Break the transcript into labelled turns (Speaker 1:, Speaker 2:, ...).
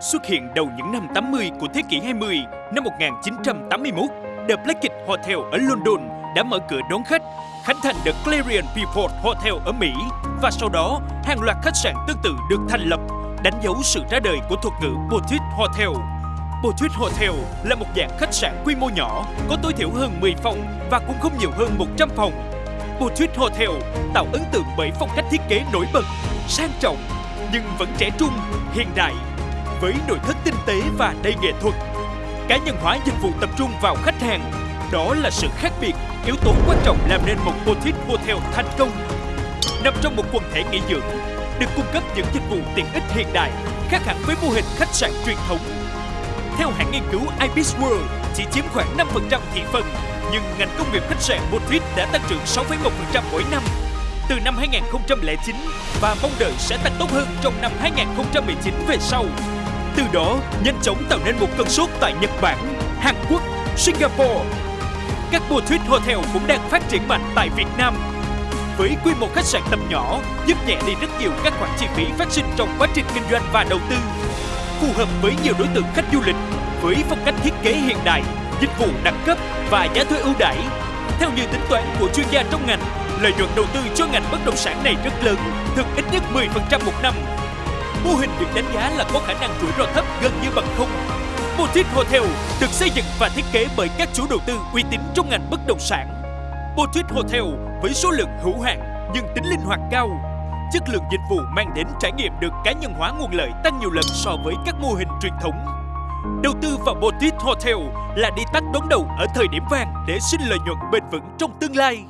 Speaker 1: Xuất hiện đầu những năm 80 của thế kỷ 20, năm 1981, The Blackett Hotel ở London đã mở cửa đón khách, khánh thành The Clarion Beaufort Hotel ở Mỹ và sau đó hàng loạt khách sạn tương tự được thành lập, đánh dấu sự ra đời của thuật ngữ Boutique Hotel. Boutique Hotel là một dạng khách sạn quy mô nhỏ, có tối thiểu hơn 10 phòng và cũng không nhiều hơn 100 phòng. Boutique Hotel tạo ấn tượng bởi phong cách thiết kế nổi bật, sang trọng nhưng vẫn trẻ trung, hiện đại với nội thất tinh tế và đầy nghệ thuật. Cá nhân hóa dịch vụ tập trung vào khách hàng, đó là sự khác biệt, yếu tố quan trọng làm nên một boutique hotel thành công. Nằm trong một quần thể nghỉ dưỡng, được cung cấp những dịch vụ tiện ích hiện đại, khác hẳn với mô hình khách sạn truyền thống. Theo hãng nghiên cứu Ibis World, chỉ chiếm khoảng 5% thị phần, nhưng ngành công nghiệp khách sạn boutique đã tăng trưởng 6,1% mỗi năm từ năm 2009 và mong đợi sẽ tăng tốt hơn trong năm 2019 về sau. Từ đó, nhanh chóng tạo nên một cơn sốt tại Nhật Bản, Hàn Quốc, Singapore. Các boutique hotel cũng đang phát triển mạnh tại Việt Nam. Với quy mô khách sạn tầm nhỏ, giúp nhẹ đi rất nhiều các khoản chi phí phát sinh trong quá trình kinh doanh và đầu tư. Phù hợp với nhiều đối tượng khách du lịch, với phong cách thiết kế hiện đại, dịch vụ đẳng cấp và giá thuê ưu đãi. Theo như tính toán của chuyên gia trong ngành, lợi nhuận đầu tư cho ngành bất động sản này rất lớn, thực ít nhất 10% một năm Mô hình được đánh giá là có khả năng rủi ro thấp gần như bằng không. Boutique Hotel được xây dựng và thiết kế bởi các chủ đầu tư uy tín trong ngành bất động sản. Boutique Hotel với số lượng hữu hạn nhưng tính linh hoạt cao. Chất lượng dịch vụ mang đến trải nghiệm được cá nhân hóa nguồn lợi tăng nhiều lần so với các mô hình truyền thống. Đầu tư vào Boutique Hotel là đi tắt đón đầu ở thời điểm vàng để sinh lợi nhuận bền vững trong tương lai.